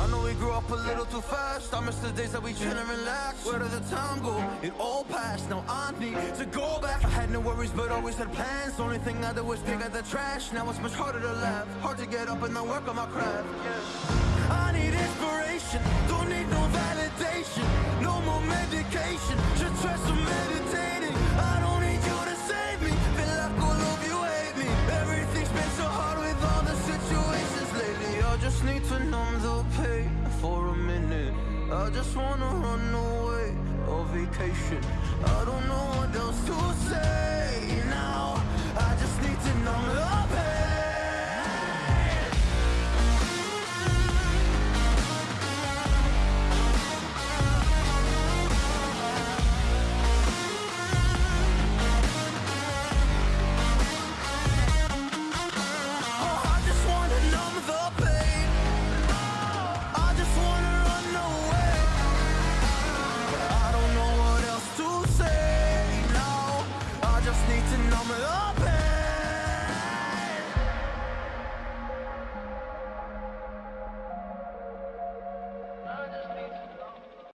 I know we grew up a little too fast. I miss the days that we chill and relax. Where did the time go? It all passed. Now I need to go back. I had no worries, but always had plans. Only thing I did was pick out the trash. Now it's much harder to laugh. Hard to get up and then work on my craft. Yeah. I need inspiration. Don't need no validation. No more medication. Just try some meditating. I don't need you to save me. Feel like all of you hate me. Everything's been so hard with all the situations lately. I just need to numb the pain for a minute. I just wanna run away on vacation. I don't know what else to say